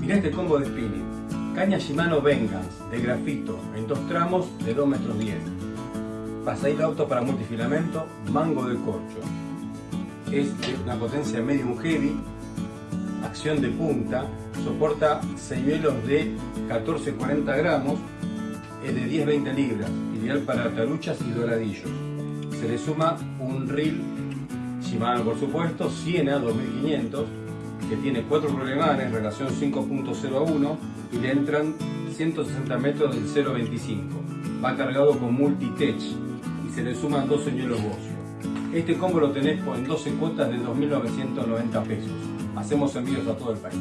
Mirá este combo de spinning. Caña Shimano Vengeance de grafito en dos tramos de 2 metros 10. Pasadito auto para multifilamento, mango de corcho. Es de una potencia medium heavy, acción de punta, soporta señuelos de 14-40 gramos, es de 10-20 libras, ideal para taruchas y doradillos. Se le suma un reel Shimano por supuesto, Siena 2500, que tiene 4 problemanes, relación 5.0 a 1 y le entran 160 metros del 0.25. Va cargado con multi-tech y se le suman dos señuelos Bocio. Este combo lo tenés en 12 cuotas de 2.990 pesos. Hacemos envíos a todo el país.